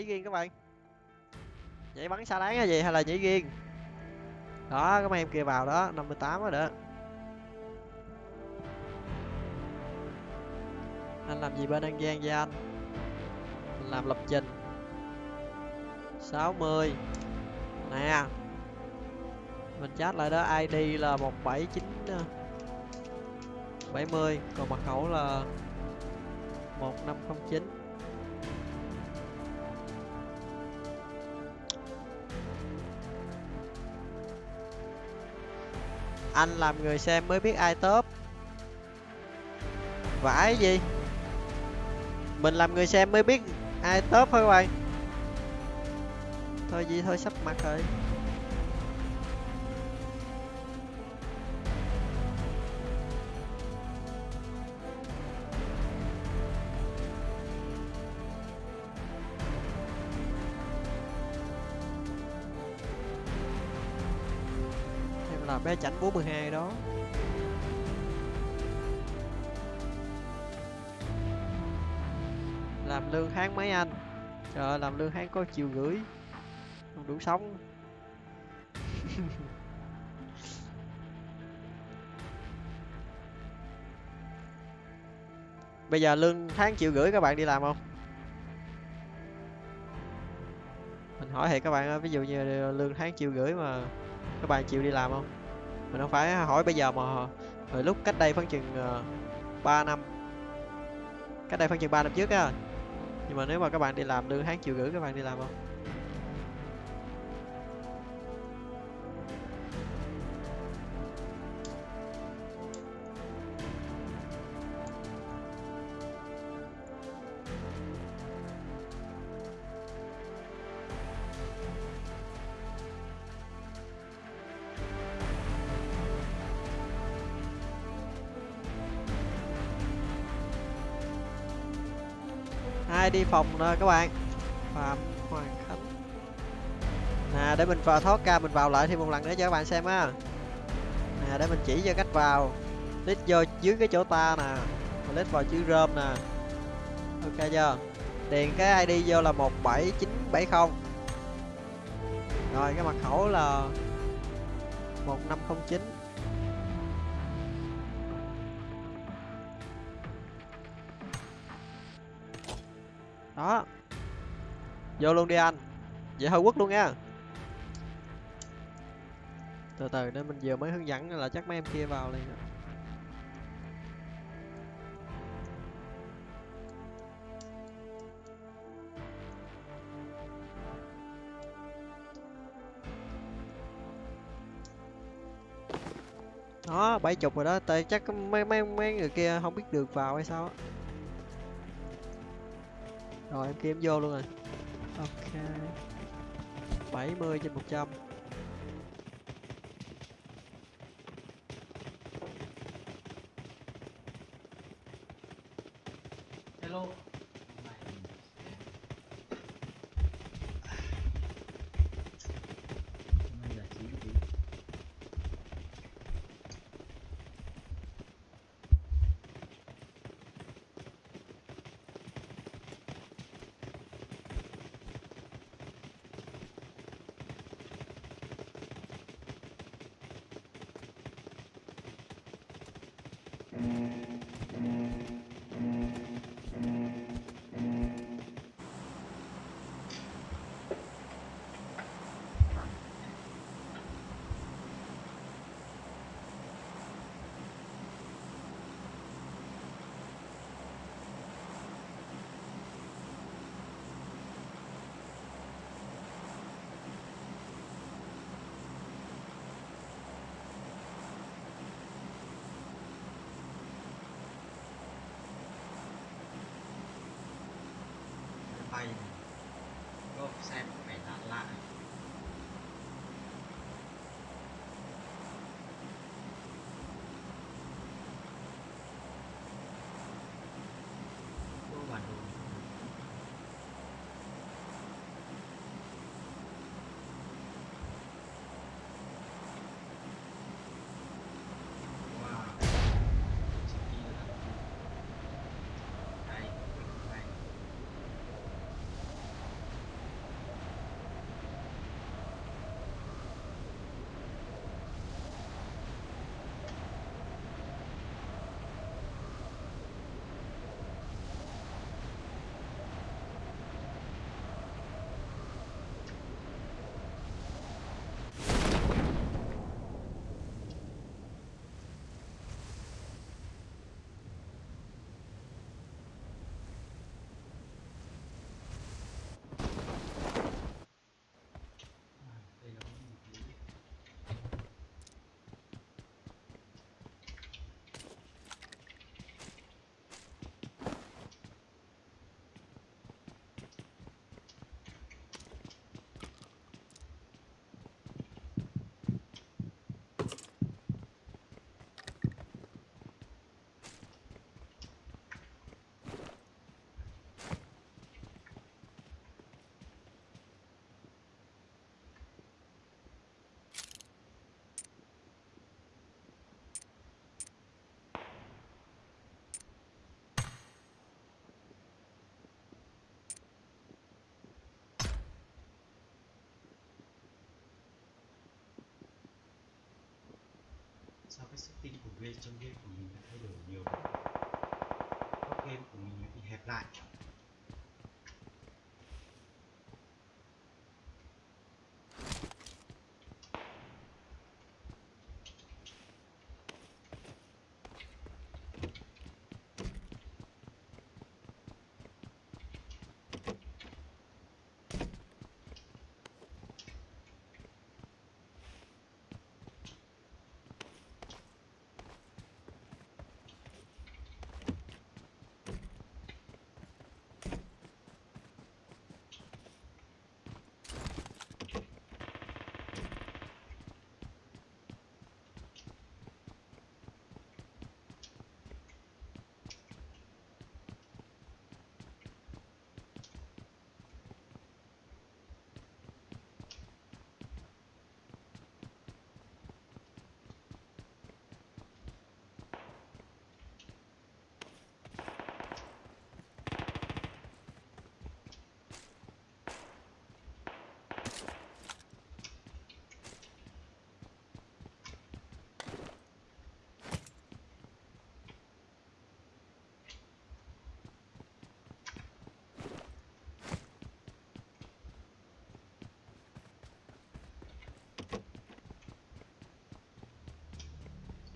nhảy riêng các bạn. Nhảy bắn xa đáng hay gì, hay là nhảy riêng đó các em kia vào đó 58 mươi đó. Anh làm gì bên an giang vậy anh? Mình làm lập trình. 60 nè. Mình chat lại đó id là 179 70 ờ, còn mật khẩu là 1509 anh làm người xem mới biết ai top. Vãi gì? Mình làm người xem mới biết ai top thôi các bạn. Thôi gì, thôi sắp mặt rồi. Bé chảnh 42 đó. Làm lương tháng mấy anh? Trời ơi, làm lương tháng có chiều gửi không đủ sống. Bây giờ lương tháng triệu gửi các bạn đi làm không? Mình hỏi thì các bạn ví dụ như lương tháng triệu gửi mà các bạn chịu đi làm không? Mình không phải hỏi bây giờ mà hồi lúc cách đây khoảng chừng ờ, uh, 3 năm. Cách đây khoảng chừng 3 năm trước á. Nhưng mà nếu mà các bạn đi làm lương tháng triệu gửi các bạn đi làm không? phòng nè các bạn. Phạm hoàng khánh nè, để mình vào thoát ca, mình vào lại thêm một lần nữa cho các bạn xem á. Nè, để mình chỉ cho cách vào. Lít vô dưới cái chỗ ta nè. Lít vào chữ rơm nè. Ok chưa? Điền cái id vô là 17970 rồi, cái mật khẩu là 1509 đó. Vô luôn đi anh. Vậy hơi quất luôn nha. Từ từ, nên mình vừa mới hướng dẫn là chắc mấy em kia vào liền rồi. đó, bảy chục rồi đó. Tại chắc mấy mấy mấy người kia không biết được vào hay sao á rồi em kiếm vô luôn rồi. Ok. 70 trên 100 hello. Setting của game trong game của mình đã thay đổi nhiều. Góc game của mình bị hẹp lại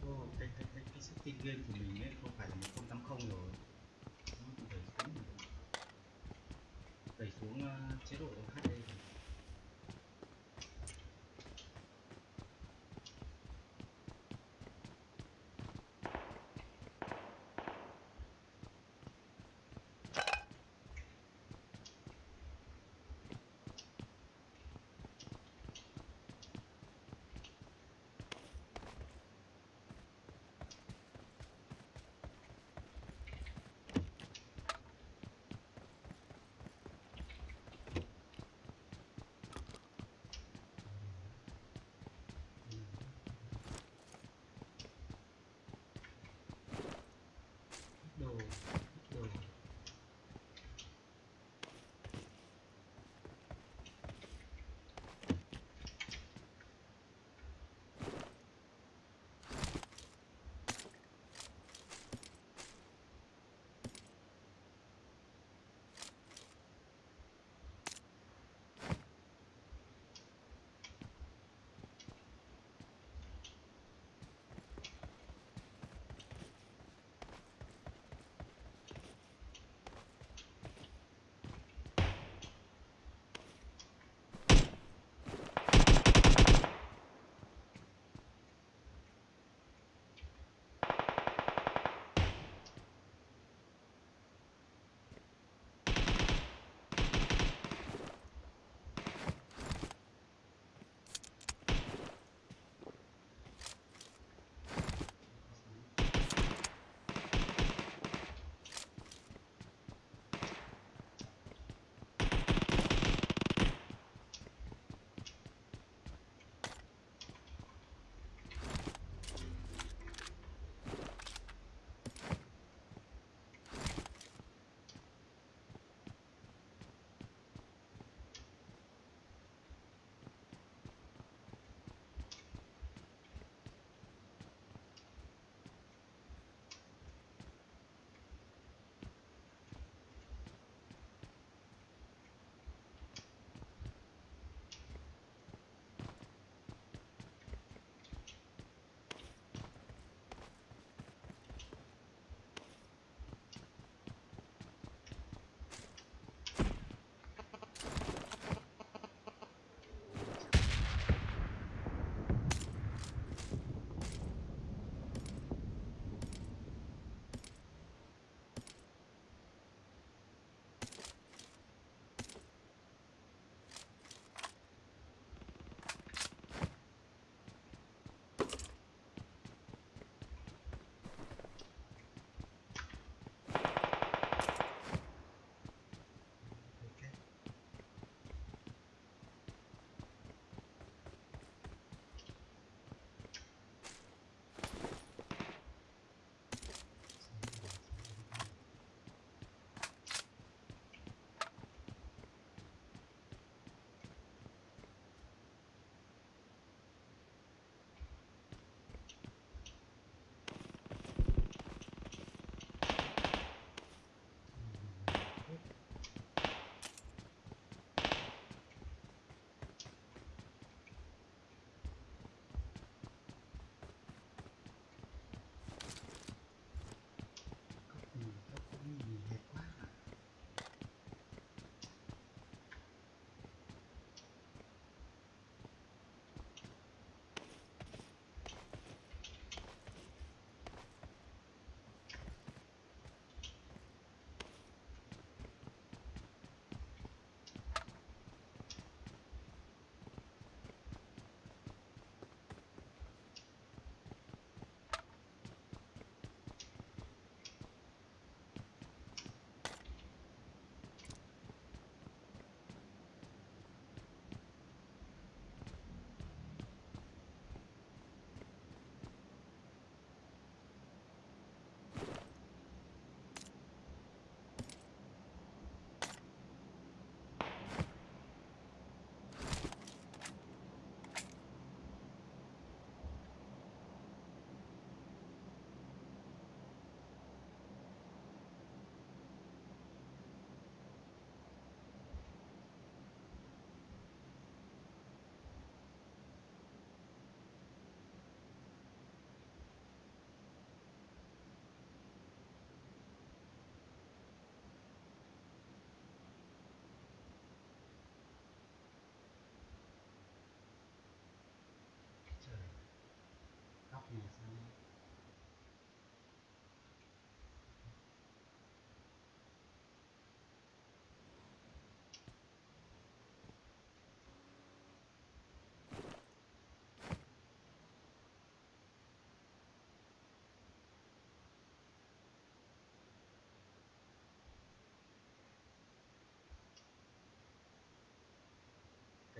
Ô, cái, cái, cái, cái setting game của mình ấy không phải là 1080 rồi.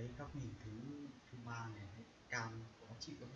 Cái góc nhìn thứ thứ ba này cao cam khó chịu lắm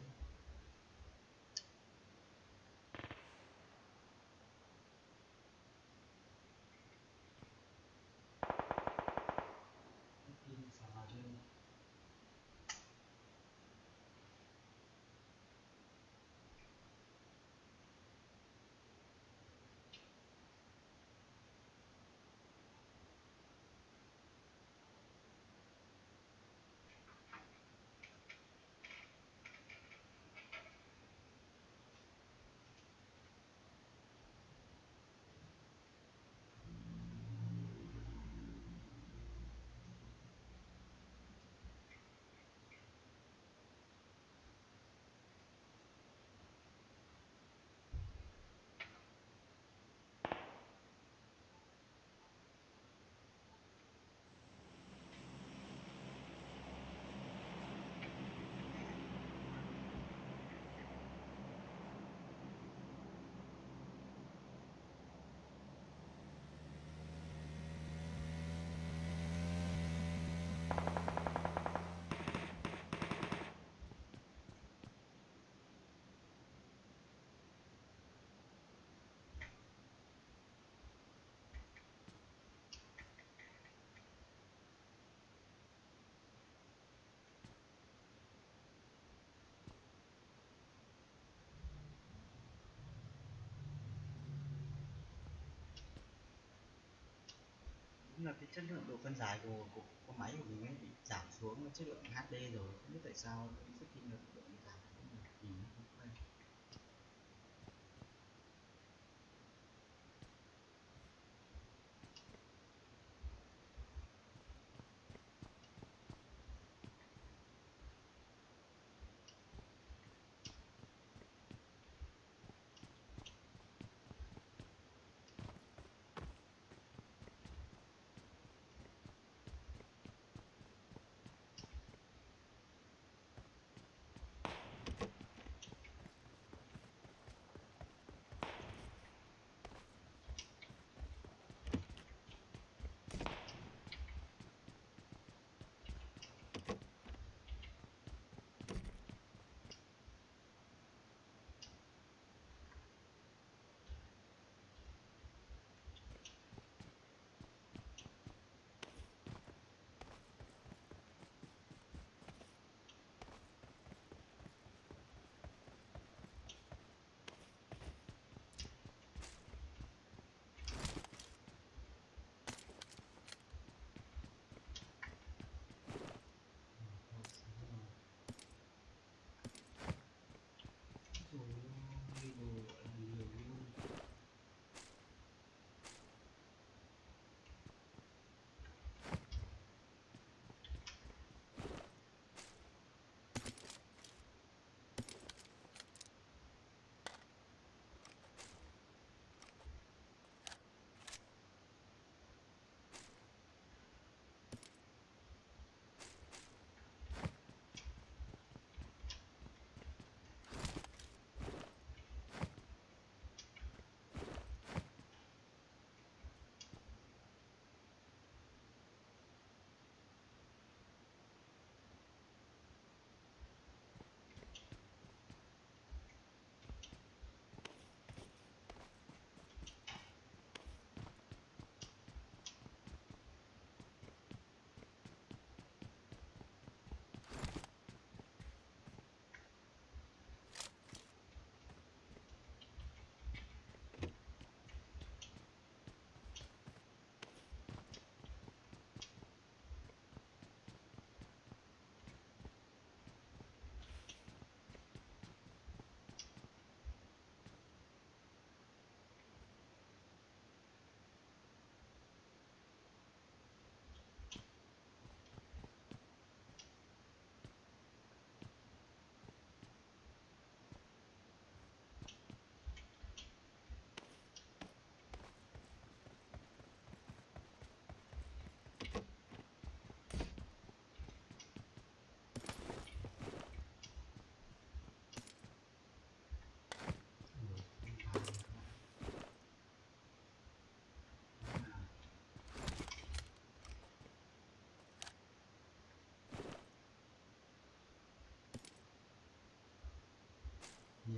nhưng là cái chất lượng độ phân giải của, của con máy của mình ấy bị giảm xuống chất lượng HD rồi. Không biết tại sao cái setting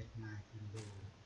miệt mài tìm đồ rồi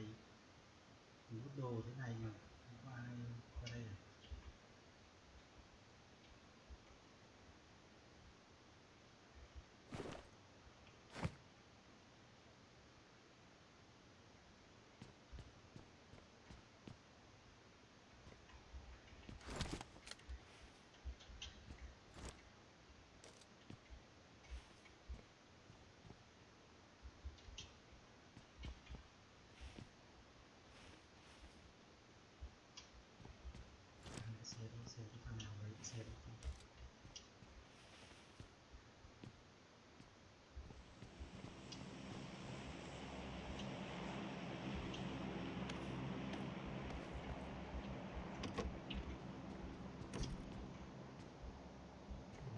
có một đồ thế này mà không có ai qua đây à? cái xe đó xe của thằng nào lấy cái xe đó không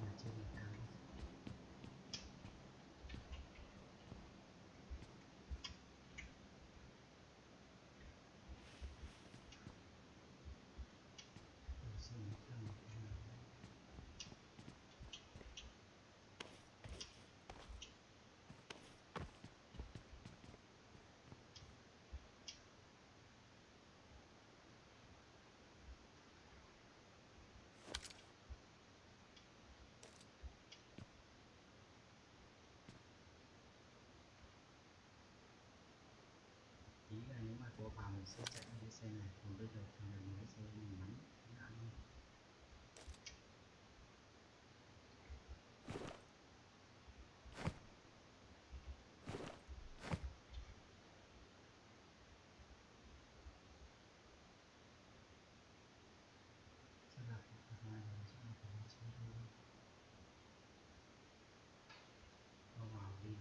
nhà trên là thang Ở trên là thang một cái nào đấy. ý là nếu mà có vào mình sẽ chạy cái xe này. Còn bây giờ thì mình cái xe mình bắn ngã luôn sẽ là một phần này là sẽ là phần xe thôi Bao vào đi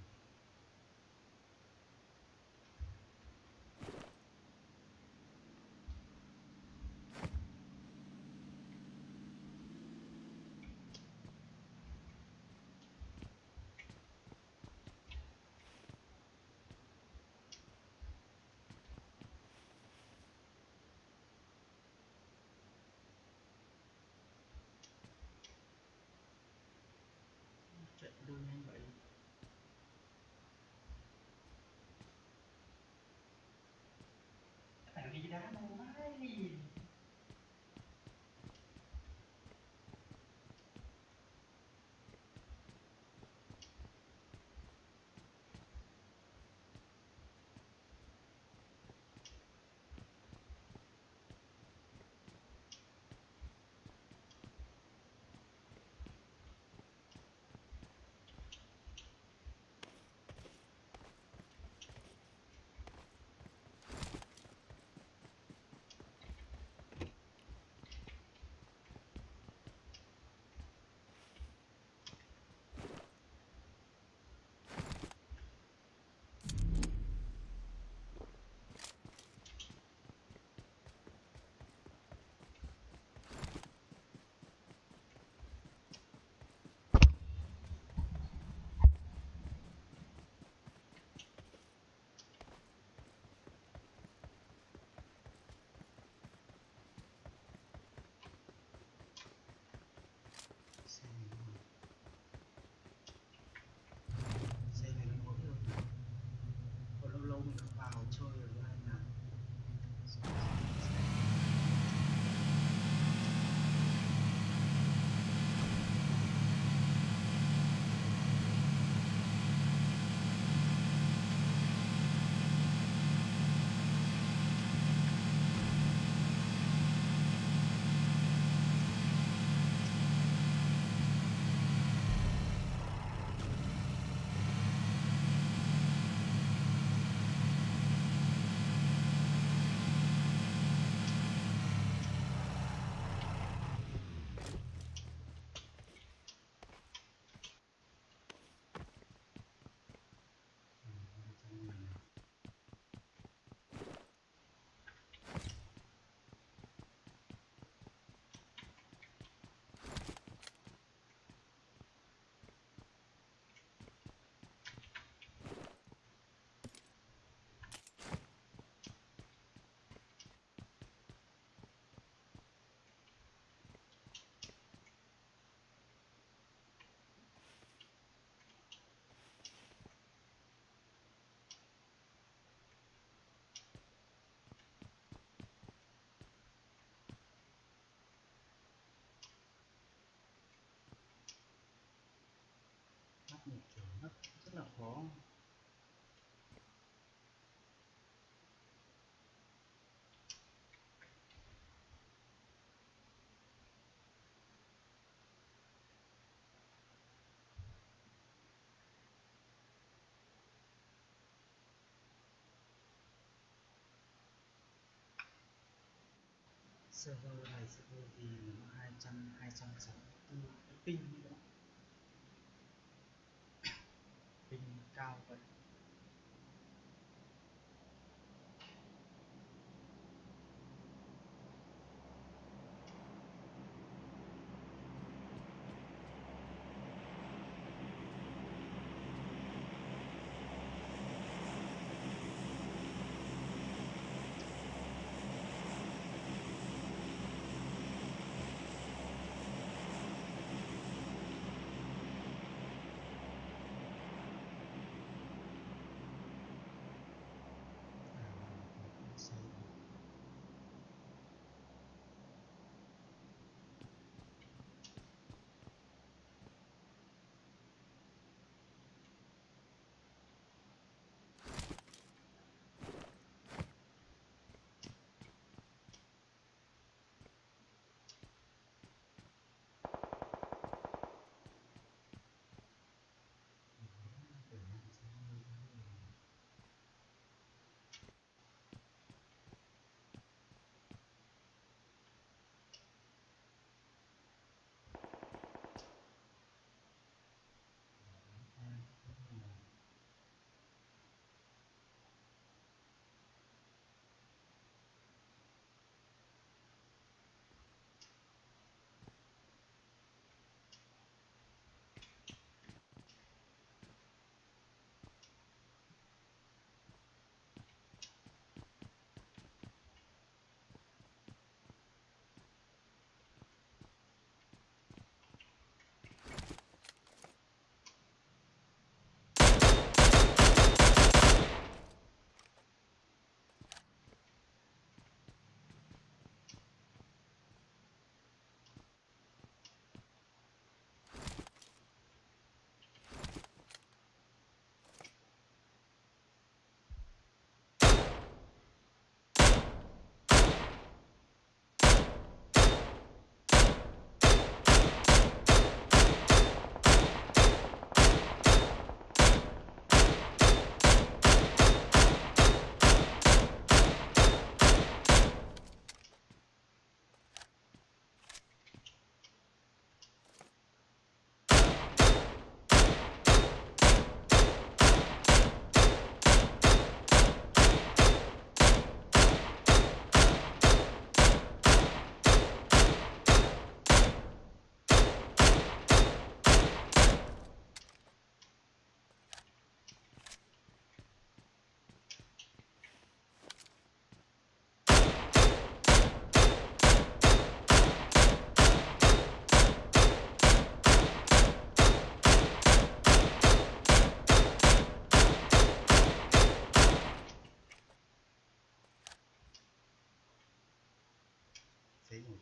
đâu nhanh vậy Thằng đi kiểu nó rất là khó server này server thì 200 264 ping nữa. Ping cao Để ngủ.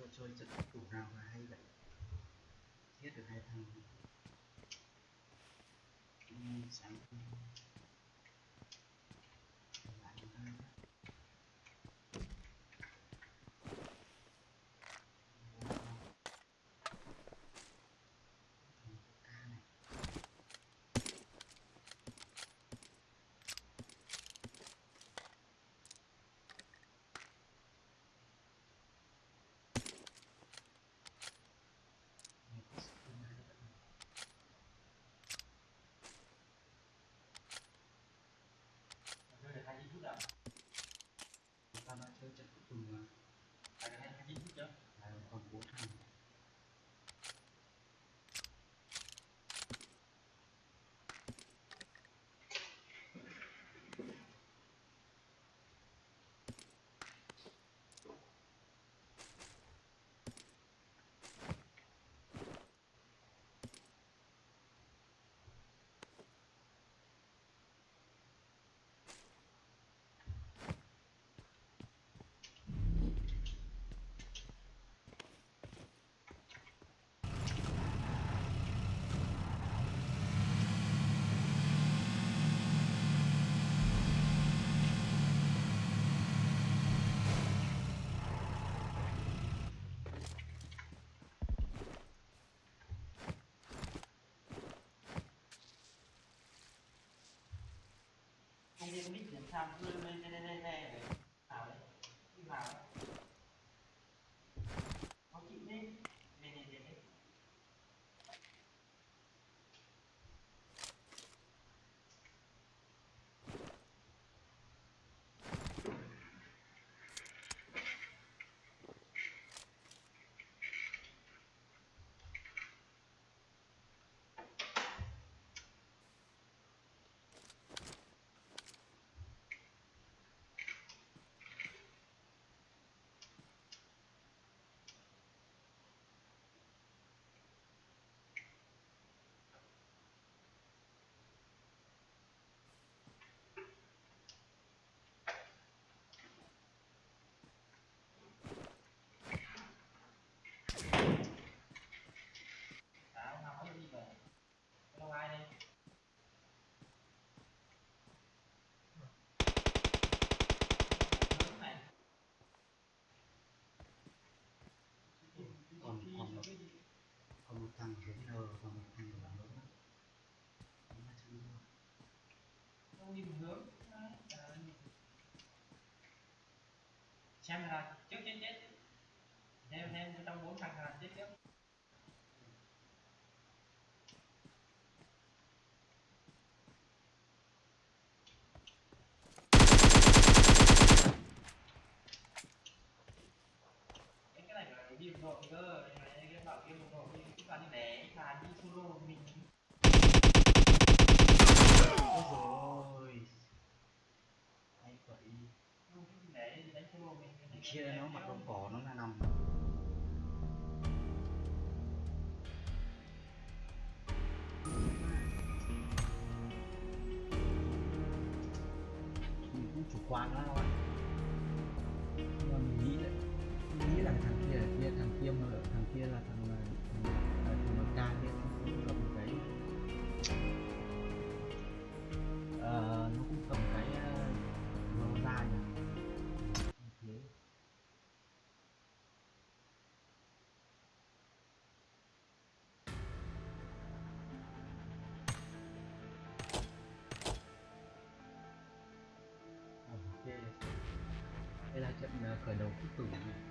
cho chơi trận thủ nào mà hay vậy. Giết được hai thằng. Sáng. kesinlikle. Farklı meselelerine nhìn hướng. Xem là trước chết chết. Đem đem trong bốn thằng là chết trước. 可能不容易